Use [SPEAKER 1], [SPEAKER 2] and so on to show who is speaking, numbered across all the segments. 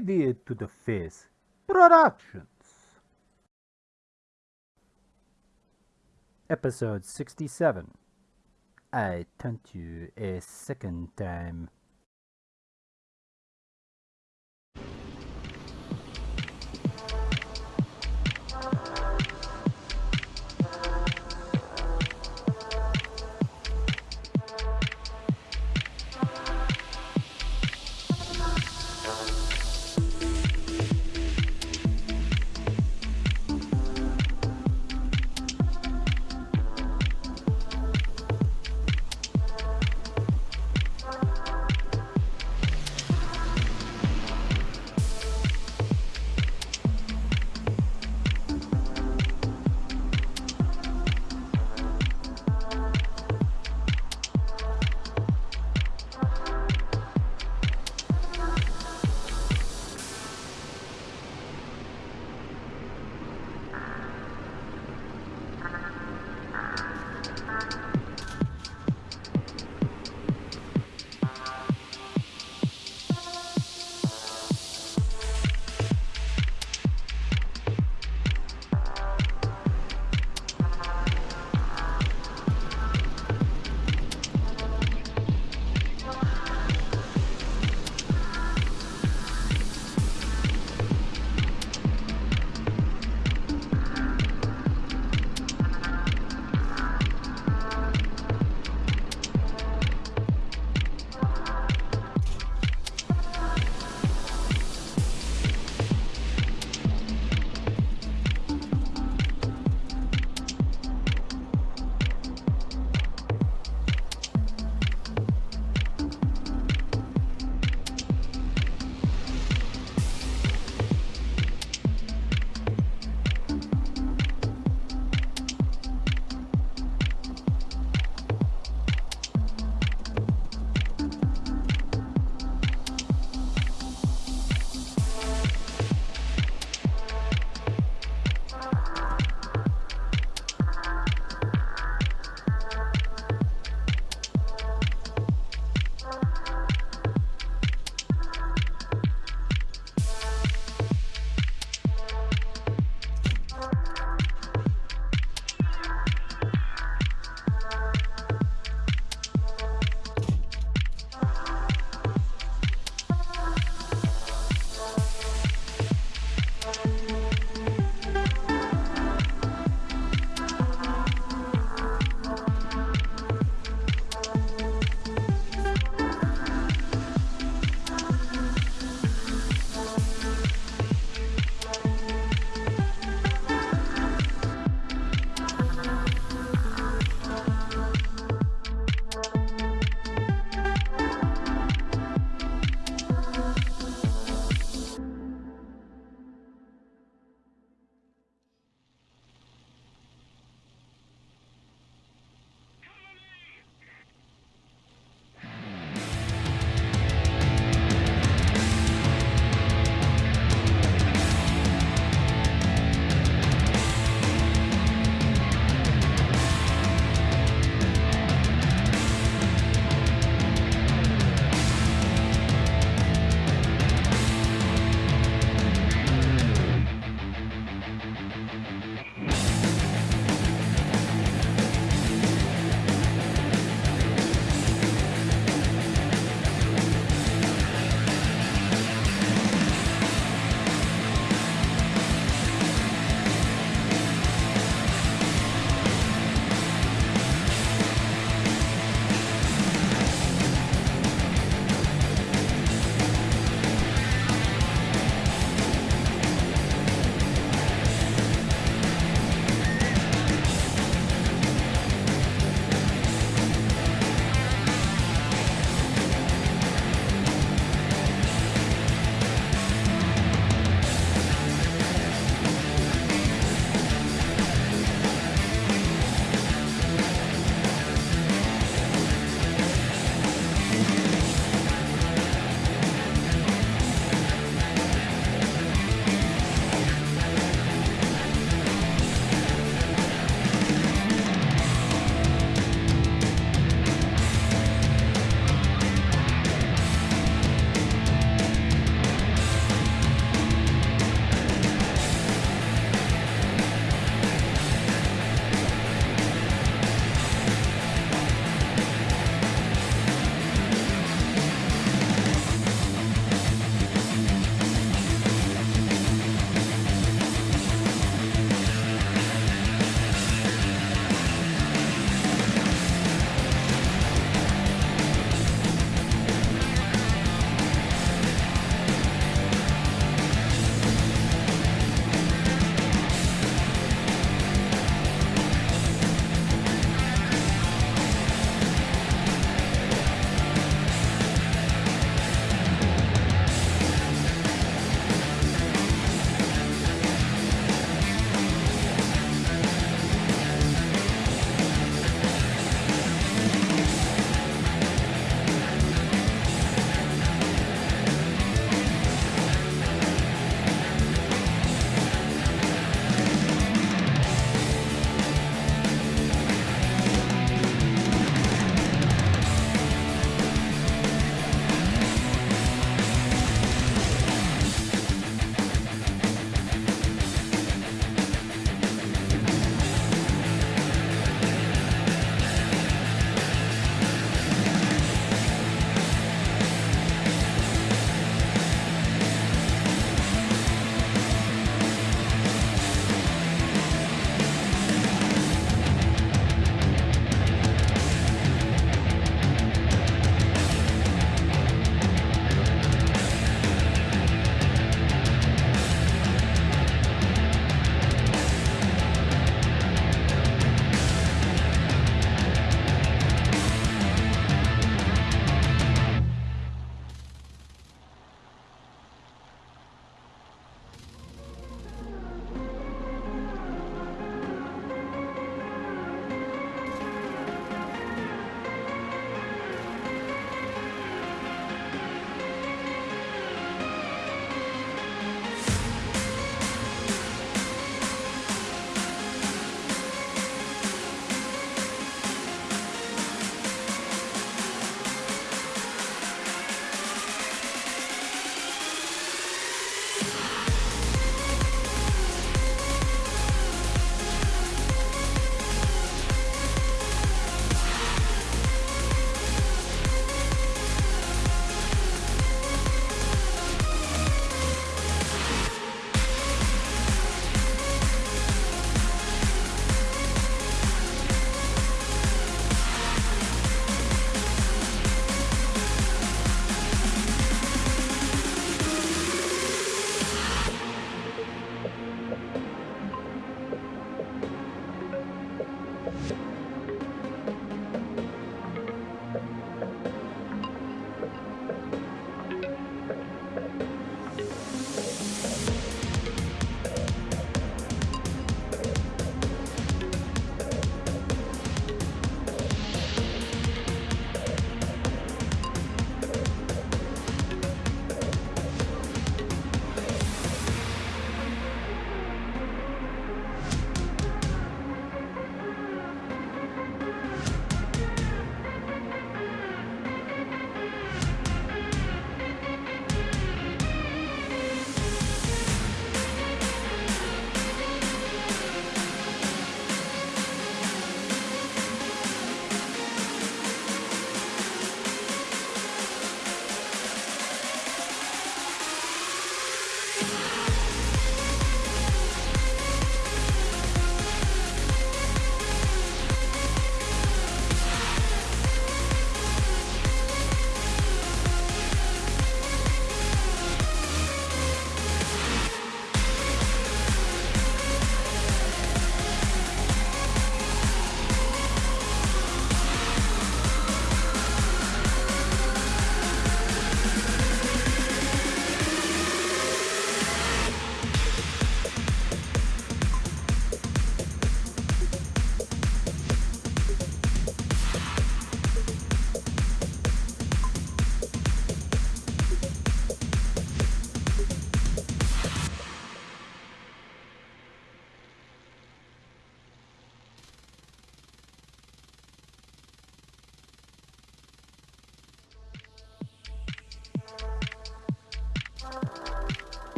[SPEAKER 1] To the Face Productions. Episode 67 I Taunt You a Second Time.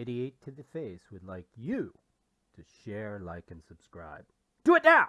[SPEAKER 1] Idiot to the Face would like you to share, like, and subscribe. Do it now!